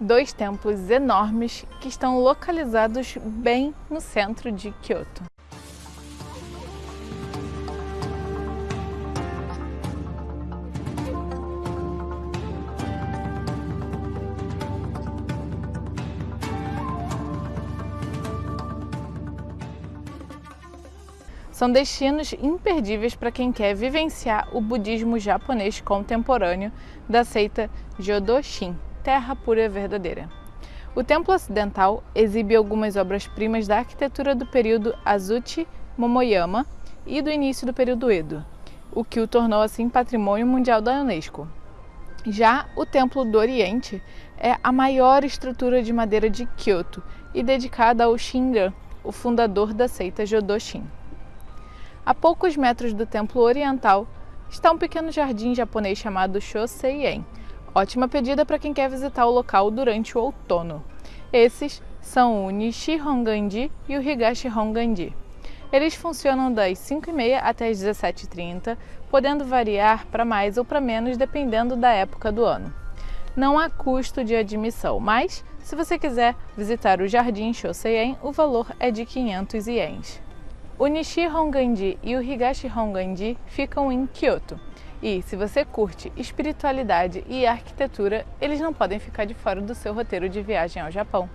dois templos enormes que estão localizados bem no centro de Kyoto. São destinos imperdíveis para quem quer vivenciar o budismo japonês contemporâneo da seita Jodoshin, terra pura verdadeira. O templo ocidental exibe algumas obras-primas da arquitetura do período Azuchi Momoyama e do início do período Edo, o que o tornou assim patrimônio mundial da Unesco. Já o Templo do Oriente é a maior estrutura de madeira de Kyoto e dedicada ao Shinran, o fundador da seita Jodoshin. A poucos metros do templo oriental está um pequeno jardim japonês chamado Shoseien, ótima pedida para quem quer visitar o local durante o outono. Esses são o Nishi Honganji e o Higashi Honganji. Eles funcionam das 5h30 até as 17h30, podendo variar para mais ou para menos dependendo da época do ano. Não há custo de admissão, mas se você quiser visitar o Jardim Shoseien, o valor é de 500 ienes. O Nishi Honganji e o Higashi Honganji ficam em Kyoto. E se você curte espiritualidade e arquitetura, eles não podem ficar de fora do seu roteiro de viagem ao Japão.